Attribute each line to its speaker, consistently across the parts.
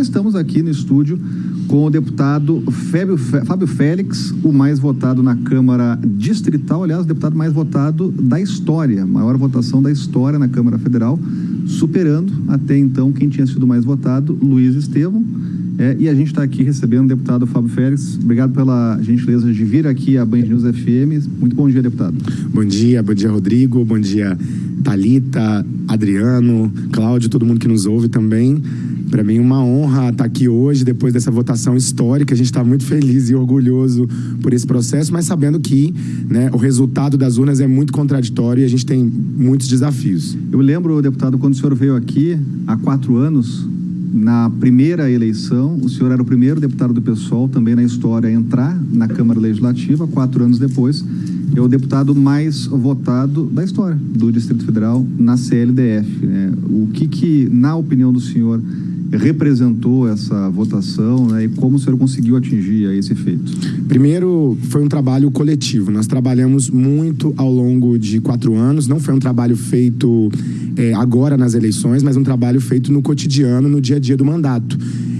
Speaker 1: estamos aqui no estúdio com o deputado Fábio, Fábio Félix, o mais votado na Câmara Distrital, aliás, o deputado mais votado da história, maior votação da história na Câmara Federal, superando até então quem tinha sido mais votado, Luiz Estevam. É, e a gente está aqui recebendo o deputado Fábio Félix. Obrigado pela gentileza de vir aqui à Band News FM. Muito bom dia, deputado.
Speaker 2: Bom dia, bom dia, Rodrigo. Bom dia, Talita, Adriano, Cláudio, todo mundo que nos ouve também. Para mim, uma honra estar aqui hoje, depois dessa votação histórica. A gente está muito feliz e orgulhoso por esse processo, mas sabendo que né, o resultado das urnas é muito contraditório e a gente tem muitos desafios.
Speaker 1: Eu lembro, deputado, quando o senhor veio aqui há quatro anos, na primeira eleição, o senhor era o primeiro deputado do PSOL também na história a entrar na Câmara Legislativa, quatro anos depois, é o deputado mais votado da história do Distrito Federal na CLDF. Né? O que, que, na opinião do senhor, representou essa votação né, e como o senhor conseguiu atingir esse feito?
Speaker 2: Primeiro, foi um trabalho coletivo. Nós trabalhamos muito ao longo de quatro anos. Não foi um trabalho feito é, agora nas eleições, mas um trabalho feito no cotidiano, no dia a dia do mandato.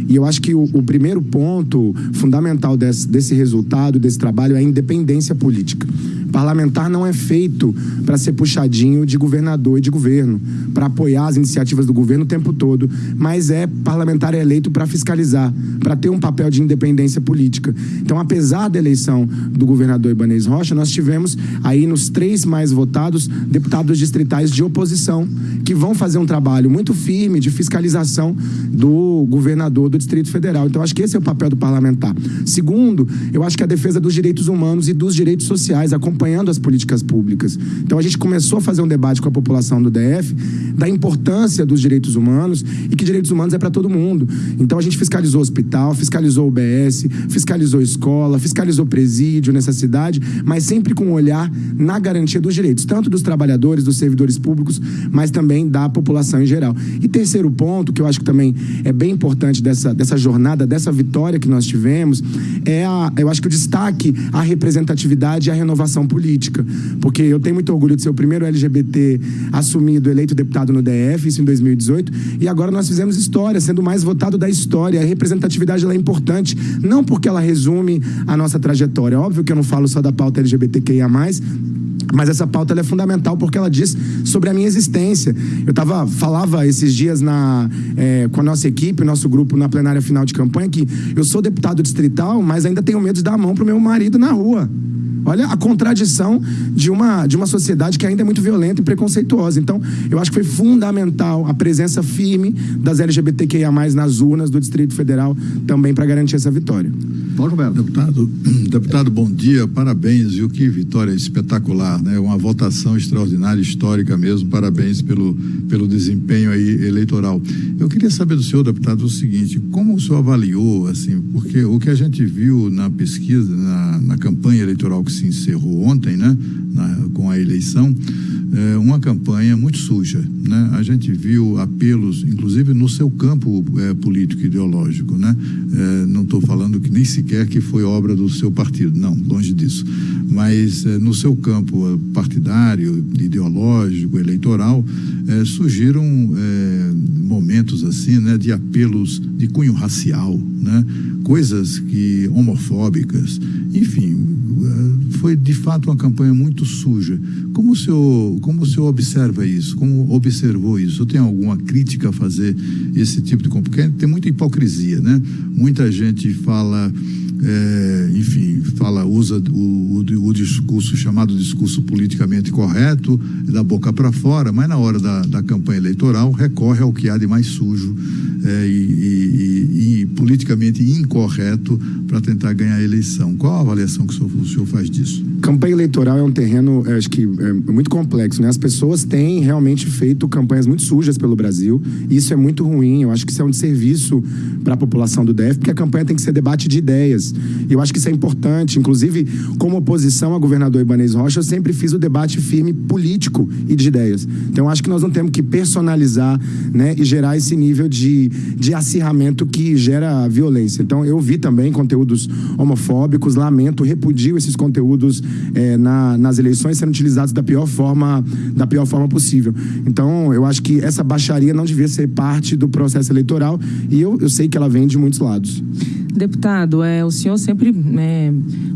Speaker 2: E eu acho que o, o primeiro ponto fundamental desse, desse resultado, desse trabalho, é a independência política. Parlamentar não é feito para ser puxadinho de governador e de governo, para apoiar as iniciativas do governo o tempo todo, mas é parlamentar eleito para fiscalizar, para ter um papel de independência política. Então, apesar da eleição do governador Ibanez Rocha, nós tivemos aí nos três mais votados deputados distritais de oposição, que vão fazer um trabalho muito firme de fiscalização do governador do Distrito Federal. Então, acho que esse é o papel do parlamentar. Segundo, eu acho que a defesa dos direitos humanos e dos direitos sociais, acompanhando as políticas públicas. Então, a gente começou a fazer um debate com a população do DF da importância dos direitos humanos e que direitos humanos é para todo mundo. Então, a gente fiscalizou hospital, fiscalizou o BS, fiscalizou escola, fiscalizou presídio nessa cidade, mas sempre com um olhar na garantia dos direitos, tanto dos trabalhadores, dos servidores públicos, mas também da população em geral. E terceiro ponto, que eu acho que também é bem importante dessa, dessa jornada, dessa vitória que nós tivemos, é a, eu acho que o destaque à representatividade e à renovação política. Porque eu tenho muito orgulho de ser o primeiro LGBT assumido, eleito deputado no DF, isso em 2018, e agora nós fizemos história, sendo o mais votado da história. A representatividade é importante, não porque ela resume a nossa trajetória. Óbvio que eu não falo só da pauta LGBTQIA, mas essa pauta é fundamental porque ela diz sobre a minha existência. Eu tava, falava esses dias na, é, com a nossa equipe, nosso grupo na plenária final de campanha, que eu sou deputado distrital, mas ainda tenho medo de dar a mão pro meu marido na rua. Olha a contradição de uma, de uma sociedade que ainda é muito violenta e preconceituosa. Então, eu acho que foi fundamental a presença firme das LGBTQIA+, nas urnas do Distrito Federal, também para garantir essa vitória.
Speaker 1: Paulo Roberto.
Speaker 3: Deputado, deputado, bom dia, parabéns, viu? Que vitória espetacular, né? Uma votação extraordinária, histórica mesmo, parabéns pelo, pelo desempenho aí eleitoral. Eu queria saber do senhor, deputado, o seguinte, como o senhor avaliou, assim, porque o que a gente viu na pesquisa, na, na campanha eleitoral que se encerrou ontem, né? Na, com a eleição, é, uma campanha muito suja. Né? A gente viu apelos, inclusive no seu campo é, político ideológico. Né? É, não estou falando que nem sequer que foi obra do seu partido, não, longe disso. Mas é, no seu campo partidário, ideológico, eleitoral, é, surgiram é, momentos assim, né, de apelos de cunho racial, né? coisas que homofóbicas, enfim, foi de fato uma campanha muito suja. Como o senhor, como o senhor observa isso? Como observou isso? Tem alguma crítica a fazer esse tipo de? Porque tem muita hipocrisia, né? Muita gente fala é, enfim, fala, usa o, o, o, discurso chamado discurso politicamente correto, da boca para fora, mas na hora da, da campanha eleitoral recorre ao que há de mais sujo é, e, e, e, politicamente incorreto para tentar ganhar a eleição. Qual a avaliação que o senhor, o senhor faz disso?
Speaker 2: Campanha eleitoral é um terreno, acho que é muito complexo, né? As pessoas têm realmente feito campanhas muito sujas pelo Brasil. Isso é muito ruim. Eu acho que isso é um desserviço para a população do DF, porque a campanha tem que ser debate de ideias. E eu acho que isso é importante. Inclusive, como oposição a governador Ibanez Rocha, eu sempre fiz o debate firme político e de ideias. Então, eu acho que nós não temos que personalizar né, e gerar esse nível de, de acirramento que gera violência. Então, eu vi também conteúdo conteúdos homofóbicos, lamento, repudio esses conteúdos é, na, nas eleições sendo utilizados da pior forma, da pior forma possível. Então, eu acho que essa baixaria não devia ser parte do processo eleitoral e eu, eu sei que ela vem de muitos lados.
Speaker 4: Deputado, é, o senhor sempre é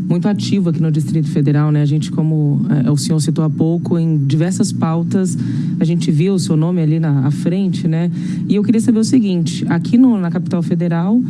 Speaker 4: muito ativo aqui no Distrito Federal, né? A gente, como é, o senhor citou há pouco, em diversas pautas, a gente viu o seu nome ali na frente, né? E eu queria saber o seguinte: aqui no, na capital federal,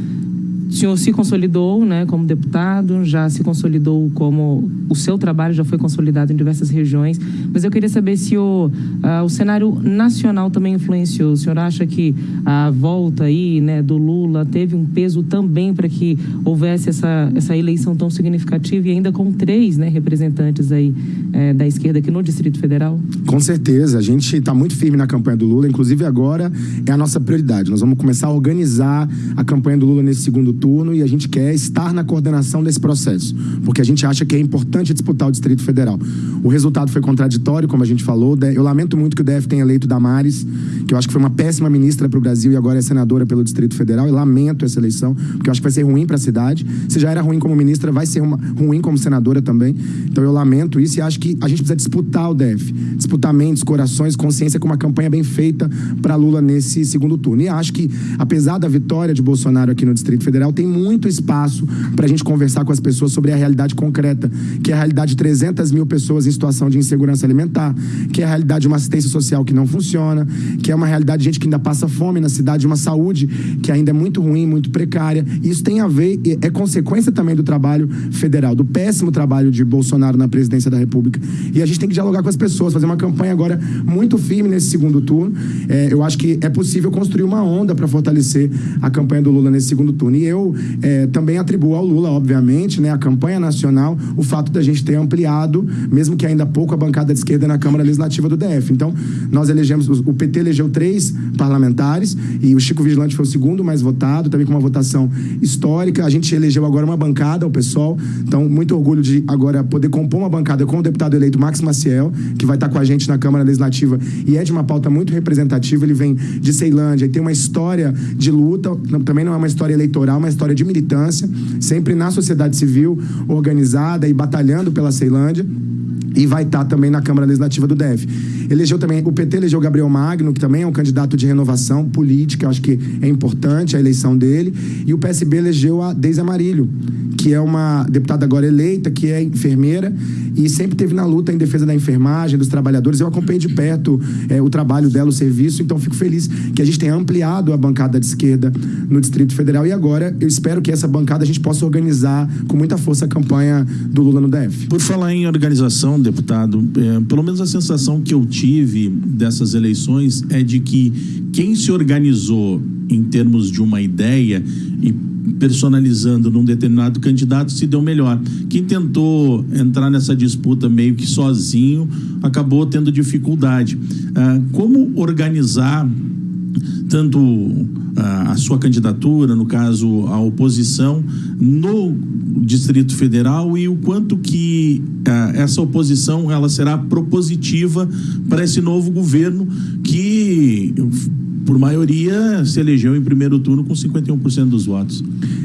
Speaker 4: senhor se consolidou né, como deputado, já se consolidou como. O seu trabalho já foi consolidado em diversas regiões, mas eu queria saber se o, uh, o cenário nacional também influenciou. O senhor acha que a volta aí né, do Lula teve um peso também para que houvesse essa, essa eleição tão significativa e ainda com três né, representantes aí é, da esquerda aqui no Distrito Federal?
Speaker 2: Com certeza. A gente está muito firme na campanha do Lula, inclusive agora é a nossa prioridade. Nós vamos começar a organizar a campanha do Lula nesse segundo turno e a gente quer estar na coordenação desse processo, porque a gente acha que é importante disputar o Distrito Federal. O resultado foi contraditório, como a gente falou. Eu lamento muito que o DF tenha eleito Damares, que eu acho que foi uma péssima ministra para o Brasil e agora é senadora pelo Distrito Federal. E lamento essa eleição, porque eu acho que vai ser ruim para a cidade. Se já era ruim como ministra, vai ser uma, ruim como senadora também. Então eu lamento isso e acho que a gente precisa disputar o DF, disputar mentes, corações, consciência com uma campanha bem feita para Lula nesse segundo turno. E acho que, apesar da vitória de Bolsonaro aqui no Distrito Federal, tem muito espaço para a gente conversar com as pessoas sobre a realidade concreta, que é a realidade de 300 mil pessoas em situação de insegurança alimentar, que é a realidade de uma assistência social que não funciona, que é uma realidade de gente que ainda passa fome na cidade, uma saúde que ainda é muito ruim, muito precária. Isso tem a ver, é consequência também do trabalho federal, do péssimo trabalho de Bolsonaro na presidência da República. E a gente tem que dialogar com as pessoas, fazer uma campanha agora muito firme nesse segundo turno. É, eu acho que é possível construir uma onda para fortalecer a campanha do Lula nesse segundo turno. E eu é, também atribuo ao Lula, obviamente, né, a campanha nacional, o fato da gente ter ampliado, mesmo que ainda pouco, a bancada de esquerda na Câmara Legislativa do DF. Então, nós elegemos, o PT elegeu três parlamentares e o Chico Vigilante foi o segundo mais votado, também com uma votação histórica. A gente elegeu agora uma bancada, o pessoal. Então, muito orgulho de agora poder compor uma bancada com o deputado eleito Max Maciel, que vai estar com a gente na Câmara Legislativa e é de uma pauta muito representativa. Ele vem de Ceilândia e tem uma história de luta, também não é uma história eleitoral, uma história de militância, sempre na sociedade civil, organizada e batalhando pela Ceilândia e vai estar também na Câmara Legislativa do DF. Elegeu também, o PT elegeu Gabriel Magno, que também é um candidato de renovação política, acho que é importante a eleição dele, e o PSB elegeu a Deise Amarilho, que é uma deputada agora eleita, que é enfermeira e sempre teve na luta em defesa da enfermagem, dos trabalhadores. Eu acompanho de perto é, o trabalho dela, o serviço, então fico feliz que a gente tenha ampliado a bancada de esquerda no Distrito Federal e agora eu espero que essa bancada a gente possa organizar com muita força a campanha do Lula no DF.
Speaker 5: Por falar em organização, deputado, é, pelo menos a sensação que eu tive dessas eleições é de que quem se organizou em termos de uma ideia e personalizando num determinado candidato se deu melhor. Quem tentou entrar nessa disputa meio que sozinho acabou tendo dificuldade. Ah, como organizar tanto ah, a sua candidatura, no caso a oposição, no Distrito Federal e o quanto que ah, essa oposição ela será propositiva para esse novo governo que por maioria, se elegeu em primeiro turno com 51% dos votos.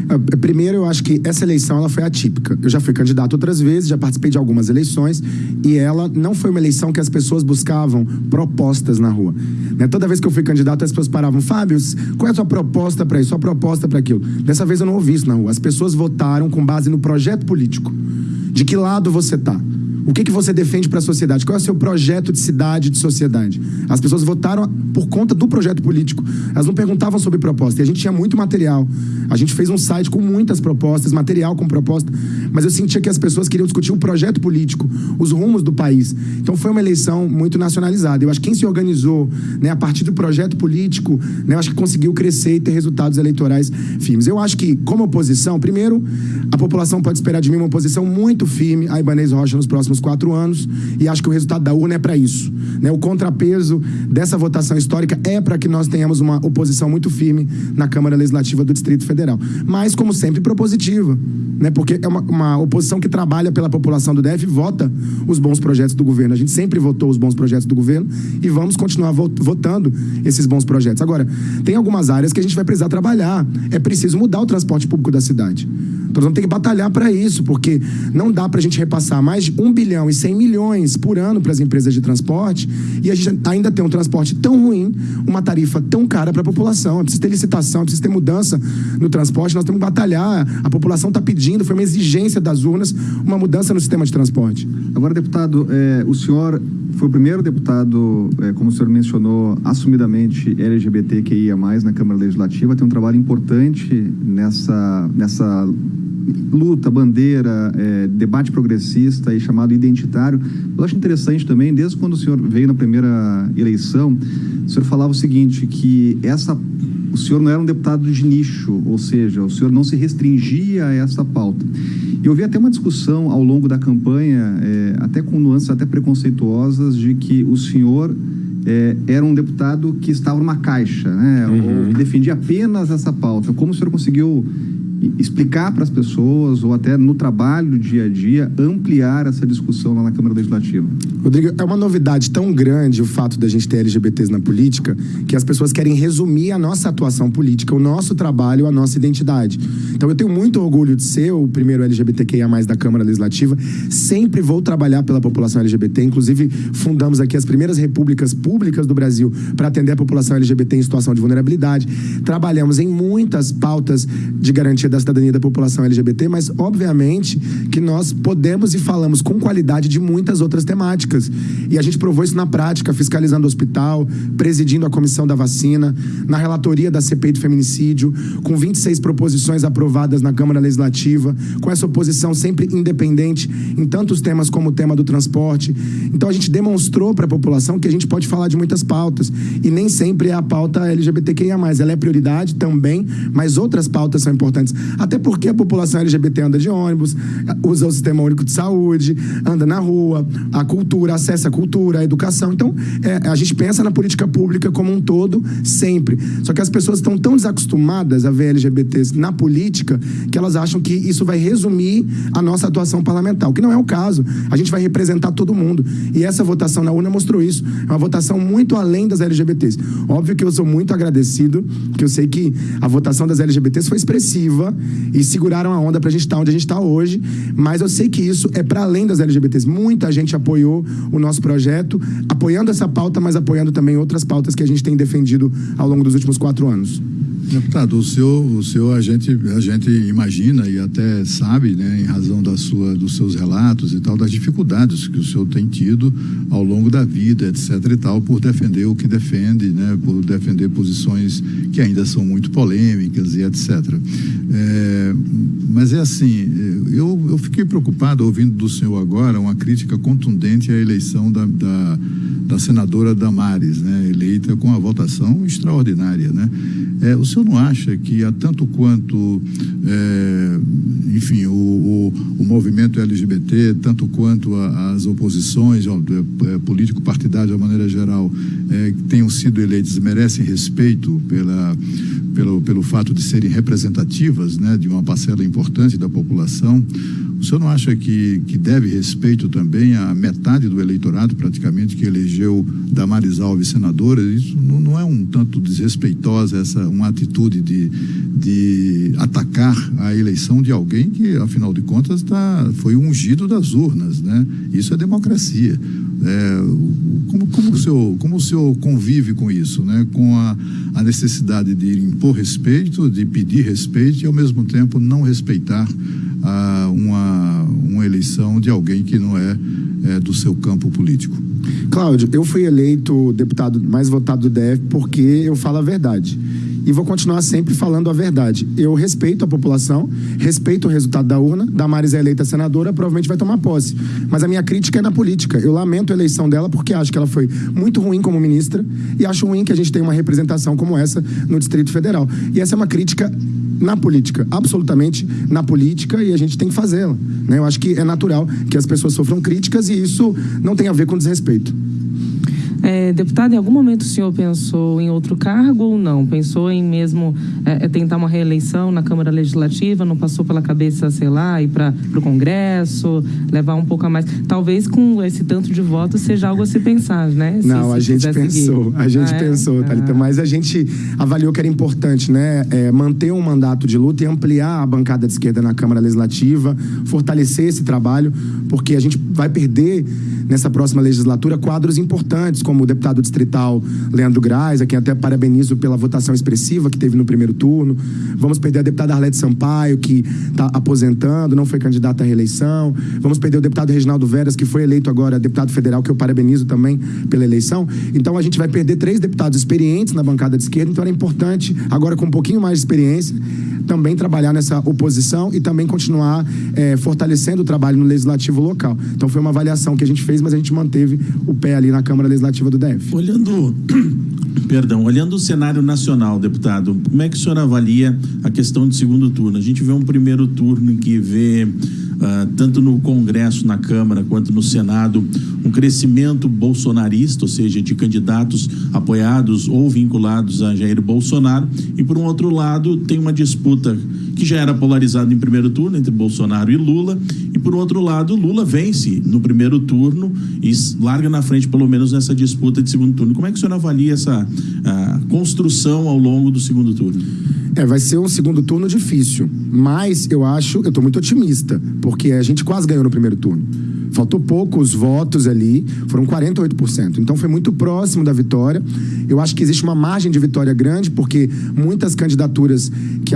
Speaker 2: É, primeiro, eu acho que essa eleição ela foi atípica. Eu já fui candidato outras vezes, já participei de algumas eleições e ela não foi uma eleição que as pessoas buscavam propostas na rua. Né? Toda vez que eu fui candidato, as pessoas paravam, Fábio, qual é a sua proposta para isso, sua proposta para aquilo? Dessa vez eu não ouvi isso na rua. As pessoas votaram com base no projeto político. De que lado você está? O que, que você defende para a sociedade? Qual é o seu projeto de cidade, de sociedade? As pessoas votaram por conta do projeto político. Elas não perguntavam sobre proposta. E a gente tinha muito material. A gente fez um site com muitas propostas, material com proposta. Mas eu sentia que as pessoas queriam discutir um projeto político, os rumos do país. Então foi uma eleição muito nacionalizada. Eu acho que quem se organizou né, a partir do projeto político, né, eu acho que conseguiu crescer e ter resultados eleitorais firmes. Eu acho que, como oposição, primeiro, a população pode esperar de mim uma oposição muito firme a Ibanez Rocha nos próximos quatro anos e acho que o resultado da urna é para isso. Né? O contrapeso dessa votação histórica é para que nós tenhamos uma oposição muito firme na Câmara Legislativa do Distrito Federal. Mas, como sempre, propositiva, né? porque é uma, uma oposição que trabalha pela população do DF vota os bons projetos do governo. A gente sempre votou os bons projetos do governo e vamos continuar votando esses bons projetos. Agora, tem algumas áreas que a gente vai precisar trabalhar. É preciso mudar o transporte público da cidade. Então vamos ter que batalhar para isso, porque não dá para a gente repassar mais de 1 bilhão e 100 milhões por ano para as empresas de transporte e a gente ainda tem um transporte tão ruim, uma tarifa tão cara para a população. Precisa ter licitação, precisa ter mudança no transporte, nós temos que batalhar. A população está pedindo, foi uma exigência das urnas, uma mudança no sistema de transporte.
Speaker 1: Agora, deputado, é, o senhor foi o primeiro deputado, é, como o senhor mencionou, assumidamente LGBTQIA+, na Câmara Legislativa, tem um trabalho importante nessa, nessa luta, bandeira, é, debate progressista e chamado identitário. Eu acho interessante também, desde quando o senhor veio na primeira eleição, o senhor falava o seguinte, que essa o senhor não era um deputado de nicho, ou seja, o senhor não se restringia a essa pauta. Eu vi até uma discussão ao longo da campanha, é, até com nuances até preconceituosas, de que o senhor é, era um deputado que estava numa caixa, né? Uhum. Ou que defendia apenas essa pauta. Como o senhor conseguiu explicar para as pessoas ou até no trabalho do dia a dia ampliar essa discussão lá na Câmara Legislativa?
Speaker 2: Rodrigo, é uma novidade tão grande o fato da gente ter LGBTs na política que as pessoas querem resumir a nossa atuação política, o nosso trabalho, a nossa identidade. Então eu tenho muito orgulho de ser o primeiro LGBTQIA+ da Câmara Legislativa. Sempre vou trabalhar pela população LGBT, inclusive fundamos aqui as primeiras repúblicas públicas do Brasil para atender a população LGBT em situação de vulnerabilidade. Trabalhamos em muitas pautas de garantia da cidadania da população LGBT, mas obviamente que nós podemos e falamos com qualidade de muitas outras temáticas. E a gente provou isso na prática, fiscalizando o hospital, presidindo a comissão da vacina, na relatoria da CPI do feminicídio, com 26 proposições aprovadas na Câmara Legislativa, com essa oposição sempre independente em tantos temas como o tema do transporte. Então a gente demonstrou para a população que a gente pode falar de muitas pautas e nem sempre é a pauta LGBTQIA+. Ela é prioridade também, mas outras pautas são importantes. Até porque a população LGBT anda de ônibus, usa o sistema único de saúde, anda na rua, a cultura, acessa a cultura, a educação. Então, é, a gente pensa na política pública como um todo, sempre. Só que as pessoas estão tão desacostumadas a ver LGBTs na política que elas acham que isso vai resumir a nossa atuação parlamentar, o que não é o caso. A gente vai representar todo mundo. E essa votação na urna mostrou isso. É uma votação muito além das LGBTs. Óbvio que eu sou muito agradecido, que eu sei que a votação das LGBTs foi expressiva e seguraram a onda para a gente estar tá onde a gente está hoje. Mas eu sei que isso é para além das LGBTs. Muita gente apoiou o nosso projeto, apoiando essa pauta, mas apoiando também outras pautas que a gente tem defendido ao longo dos últimos quatro anos.
Speaker 3: Deputado, o senhor, o senhor a, gente, a gente imagina e até sabe, né, em razão da sua, dos seus relatos e tal, das dificuldades que o senhor tem tido ao longo da vida, etc. e tal, por defender o que defende, né, por defender posições que ainda são muito polêmicas e etc. É, mas é assim, eu, eu fiquei preocupado ouvindo do senhor agora uma crítica contundente à eleição da, da, da senadora Damares, né, eleita com a votação extraordinária. Né? É, o senhor não acha que tanto quanto, é, enfim, o, o, o, movimento LGBT, tanto quanto a, as oposições ó, é, político-partidárias de uma maneira geral, é, tenham sido eleitas, merecem respeito pela, pelo, pelo fato de serem representativas né, de uma parcela importante da população? O senhor não acha que, que deve respeito também à metade do eleitorado, praticamente, que elegeu Damares Alves senadora? Isso não, não é um tanto desrespeitosa essa uma atitude de, de atacar a eleição de alguém que, afinal de contas, tá, foi ungido das urnas, né? Isso é democracia. É, como, como, o senhor, como o senhor convive com isso, né? Com a, a necessidade de impor respeito, de pedir respeito e, ao mesmo tempo, não respeitar a uma, uma eleição de alguém que não é, é do seu campo político.
Speaker 2: Cláudio, eu fui eleito deputado mais votado do DF porque eu falo a verdade. E vou continuar sempre falando a verdade. Eu respeito a população, respeito o resultado da urna. Damares é eleita senadora, provavelmente vai tomar posse. Mas a minha crítica é na política. Eu lamento a eleição dela porque acho que ela foi muito ruim como ministra e acho ruim que a gente tenha uma representação como essa no Distrito Federal. E essa é uma crítica na política, absolutamente na política, e a gente tem que fazê-la. Né? Eu acho que é natural que as pessoas sofram críticas e isso não tem a ver com desrespeito.
Speaker 4: É, É, deputado, em algum momento o senhor pensou em outro cargo ou não? Pensou em mesmo é, tentar uma reeleição na Câmara Legislativa? Não passou pela cabeça, sei lá, ir para o Congresso, levar um pouco a mais? Talvez com esse tanto de votos seja algo a se pensar, né?
Speaker 2: Se, não, se a gente pensou, seguir. a gente ah, pensou, é? Thalita, ah. mas a gente avaliou que era importante, né? É, manter um mandato de luta e ampliar a bancada de esquerda na Câmara Legislativa, fortalecer esse trabalho, porque a gente vai perder nessa próxima legislatura quadros importantes, como o deputado distrital Leandro Graz, a quem até parabenizo pela votação expressiva que teve no primeiro turno. Vamos perder a deputada Arlete Sampaio, que está aposentando, não foi candidata à reeleição. Vamos perder o deputado Reginaldo Veras, que foi eleito agora deputado federal, que eu parabenizo também pela eleição. Então a gente vai perder três deputados experientes na bancada de esquerda, então era importante, agora com um pouquinho mais de experiência, também trabalhar nessa oposição e também continuar é, fortalecendo o trabalho no legislativo local. Então foi uma avaliação que a gente fez, mas a gente manteve o pé ali na Câmara Legislativa do DF.
Speaker 5: Olhando, perdão, olhando o cenário nacional, deputado, como é que o senhor avalia a questão de segundo turno? A gente vê um primeiro turno em que vê uh, tanto no Congresso, na Câmara, quanto no Senado, um crescimento bolsonarista, ou seja, de candidatos apoiados ou vinculados a Jair Bolsonaro, e por um outro lado tem uma disputa que já era polarizada em primeiro turno entre Bolsonaro e Lula, e por outro lado Lula vence no primeiro turno e larga na frente pelo menos nessa disputa de segundo turno. Como é que o senhor avalia essa construção ao longo do segundo turno?
Speaker 2: É, vai ser um segundo turno difícil, mas eu acho, eu estou muito otimista, porque a gente quase ganhou no primeiro turno. Faltou poucos votos ali, foram 48%. Então foi muito próximo da vitória. Eu acho que existe uma margem de vitória grande, porque muitas candidaturas que,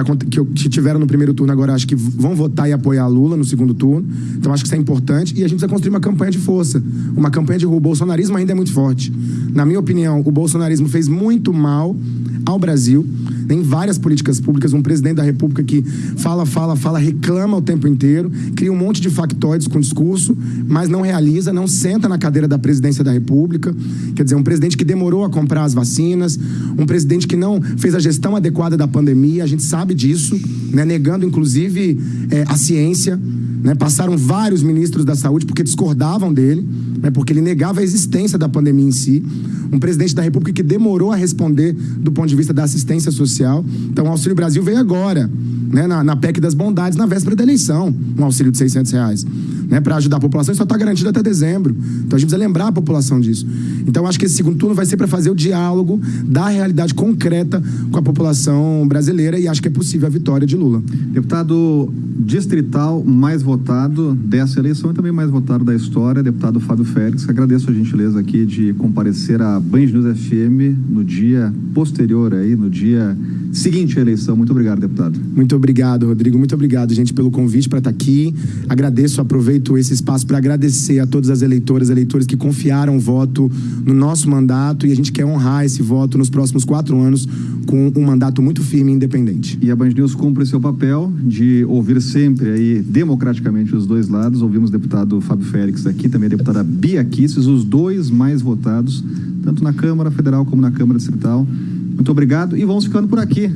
Speaker 2: que tiveram no primeiro turno agora acho que vão votar e apoiar a Lula no segundo turno. Então acho que isso é importante. E a gente precisa construir uma campanha de força, uma campanha de rua. O bolsonarismo ainda é muito forte. Na minha opinião, o bolsonarismo fez muito mal ao Brasil em várias políticas públicas, um presidente da República que fala, fala, fala, reclama o tempo inteiro, cria um monte de factoides com discurso, mas não realiza, não senta na cadeira da presidência da República. Quer dizer, um presidente que demorou a comprar as vacinas, um presidente que não fez a gestão adequada da pandemia, a gente sabe disso, né, negando inclusive é, a ciência. Né, passaram vários ministros da saúde porque discordavam dele, né, porque ele negava a existência da pandemia em si. Um presidente da República que demorou a responder do ponto de vista da assistência social. Então, o Auxílio Brasil veio agora, né, na, na PEC das bondades, na véspera da eleição, um auxílio de 600 reais né, para ajudar a população, e só está garantido até dezembro. Então a gente precisa lembrar a população disso. Então acho que esse segundo turno vai ser para fazer o diálogo da realidade concreta com a população brasileira e acho que é possível a vitória de Lula.
Speaker 1: Deputado distrital mais votado dessa eleição e também mais votado da história, deputado Fábio Félix. Agradeço a gentileza aqui de comparecer à Band News FM no dia posterior aí, no dia seguinte à eleição. Muito obrigado, deputado.
Speaker 2: Muito obrigado, Rodrigo. Muito obrigado, gente, pelo convite para estar tá aqui. Agradeço, aproveito esse espaço para agradecer a todas as eleitoras, eleitores que confiaram o voto no nosso mandato e a gente quer honrar esse voto nos próximos quatro anos com um mandato muito firme e independente.
Speaker 1: E a Band News cumpre seu papel de ouvir sempre aí democraticamente os dois lados. Ouvimos o deputado Fábio Félix aqui, também a deputada Bia Kisses, os dois mais votados, tanto na Câmara Federal como na Câmara Distrital. Muito obrigado e vamos ficando por aqui.